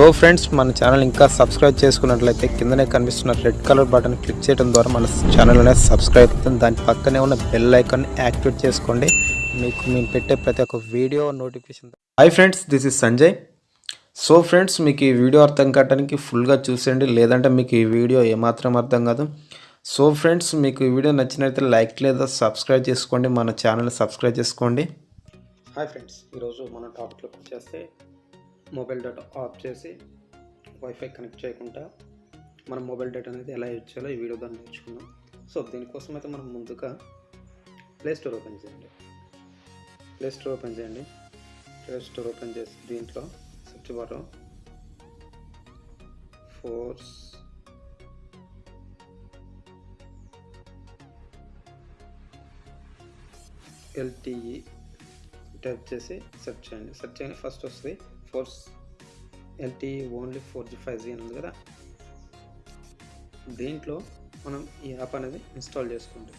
So friends మన channel ఇంకా subscribe చేసుకున్నట్లయితే కిందనే కనిపిస్తున్న రెడ్ కలర్ బటన్ క్లిక్ చేయడం ద్వారా మన ఛానల్ అనేది సబ్స్క్రైబ్ అవుతుంది. దాని పక్కనే ఉన్న బెల్ ఐకాన్ యాక్టివేట్ చేసుకోండి. మీకు మేము పెట్టే ప్రతి ఒక్క video notification hi friends this is Sanjay so friends మీకు ఈ వీడియో అర్థం కావడానికి ఫుల్గా చూసేయండి. లేదంటే మీకు ఈ వీడియో ఏమాత్రం అర్థం కాదు. సో ఫ్రెండ్స్ మీకు ఈ వీడియో నచ్చినట్లయితే లైక్ లేదా సబ్స్క్రైబ్ చేసుకోండి. మన ఛానల్ సబ్స్క్రైబ్ చేసుకోండి. హాయ్ ఫ్రెండ్స్ ఈరోజు మన టాపిక్లోకి వచ్చేస్తే మొబైల్ డేటా ఆఫ్ చేసి వైఫై కనెక్ట్ చేయకుండా మనం మొబైల్ డేటా అనేది ఎలా యూజ్ చేయాలో ఈ వీడియో దాన్ని నేర్చుకున్నాం సో దీనికోసం అయితే మనం ముందుగా ప్లే స్టోర్ ఓపెన్ చేయండి. ప్లే స్టోర్ ఓపెన్ చేయండి. ప్లే స్టోర్ ఓపెన్ చేసి దీంట్లో సెర్చ్ బార్లో ఫోర్స్ ఎల్టీఈ టైప్ చేసి సెర్చ్ చేయండి. సెర్చ్ చేయండి. ఫస్ట్ వస్తుంది force LT only four G five G అని ఉంది కదా. దీంట్లో మనం ఈ యాప్ అనేది ఇన్స్టాల్ చేసుకోండి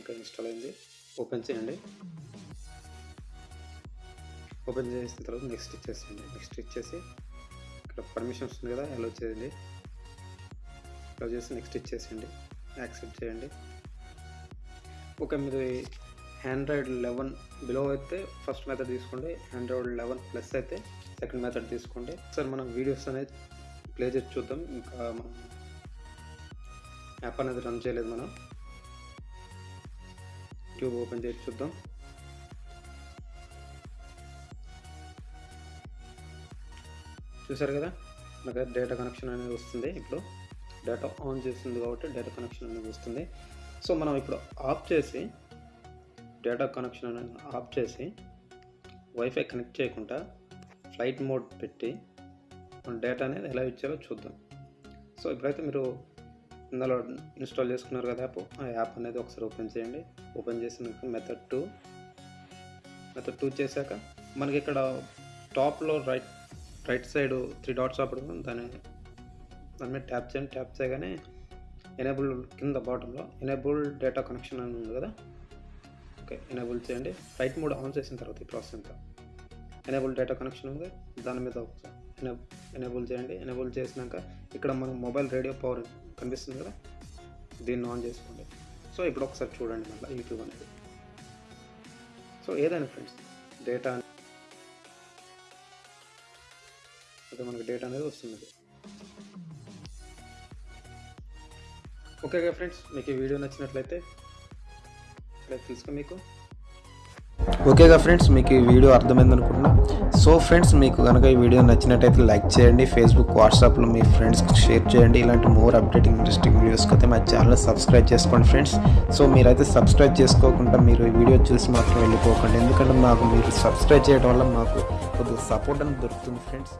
ఓకే ఇన్స్టాల్ అయింది. ఓపెన్ చేయండి. ఓపెన్ చేసిన తర్వాత నెక్స్ట్ ఇచ్చేసేయండి. నెక్స్ట్ ఇచ్చేసి ఇక్కడ పర్మిషన్స్ ఉంది కదా అలో చేయండి. అలో చేసి నెక్స్ట్ ఇచ్చేసేయండి. యాక్సెప్ట్ చేయండి. ఓకే మీరు ఆండ్రాయిడ్ లెవెన్ బిలో అయితే ఫస్ట్ మెథడ్ తీసుకోండి. ఆండ్రాయిడ్ లెవెన్ ప్లస్ అయితే సెకండ్ మెథడ్ తీసుకోండి. సార్ మనం వీడియోస్ అనేది ప్లే చేసి చూద్దాం. ఇంకా మనం యాప్ అనేది రన్ చేయలేదు మనం. ట్యూబ్ ఓపెన్ చేసి చూద్దాం. చూసారు కదా? నాకు డేటా కనెక్షన్ అనేది వస్తుంది. ఇప్పుడు డేటా ఆన్ చేస్తుంది కాబట్టి డేటా కనెక్షన్ అనేది వస్తుంది. సో మనం ఇప్పుడు ఆఫ్ చేసి డేటా కనెక్షన్ అనేది ఆఫ్ చేసి వైఫై కనెక్ట్ చేయకుండా ఫ్లైట్ మోడ్ పెట్టి మన డేటా అనేది ఎలా ఇచ్చారో చూద్దాం. సో ఇప్పుడైతే మీరు ఇందులో ఇన్స్టాల్ చేసుకున్నారు కదా యాప్. ఆ యాప్ అనేది ఒకసారి ఓపెన్ చేయండి. ఓపెన్ చేసినాక మెథడ్ టూ మెథడ్ టూ చేశాక మనకి ఇక్కడ టాప్లో right right side three dots అప్పుడు దాని దాని మీద ట్యాప్ చేయండి. ట్యాప్ చేయగానే ఎనేబుల్ కింద బాటంలో ఎనేబుల్ డేటా కనెక్షన్ అని ఉంది కదా? ఓకే ఎనేబుల్ చేయండి. రైట్ మోడ్ ఆన్ చేసిన తర్వాత ఈ ప్రాసెస్ అంతా. ఎనేబుల్ డేటా కనెక్షన్ ఉంది. దాని మీద ఒకసారి ఎనేబుల్ చేయండి. ఎనేబుల్ చేసినాక ఇక్కడ మనకు మొబైల్ రేడియో పవర్ కనిపిస్తుంది కదా? దీన్ని ఆన్ చేసుకోండి. సో ఇప్పుడు ఒకసారి చూడండి మళ్ళీ యూట్యూబ్ అనేది. సో ఏదైనా ఫ్రెండ్స్ డేటా ఓకే మనకి డేటా అనేది వస్తుంది ఓకే ఫ్రెండ్స్ మీకు ఈ వీడియో నచ్చినట్లయితే లైక్ తెలుసుకో మీకు. ఓకేగా ఫ్రెండ్స్ మీకు ఈ వీడియో అర్థమైంది అనుకుంటున్నా. సో ఫ్రెండ్స్ మీకు కనుక ఈ వీడియో నచ్చినట్టయితే లైక్ చేయండి. ఫేస్బుక్ వాట్సాప్లో మీ ఫ్రెండ్స్కి షేర్ చేయండి. ఇలాంటి మోర్ అప్డేటింగ్ ఇంట్రెస్టింగ్ వీడియోస్కి అయితే మా ఛానల్ సబ్స్క్రైబ్ చేసుకోండి ఫ్రెండ్స్ సో మీరైతే సబ్స్క్రైబ్ చేసుకోకుండా మీరు ఈ వీడియో చూసి మాత్రం వెళ్ళిపోకండి. ఎందుకంటే మాకు మీరు సబ్స్క్రైబ్ చేయడం వల్ల మాకు కొద్దిగా సపోర్ట్ అని దొరుకుతుంది ఫ్రెండ్స్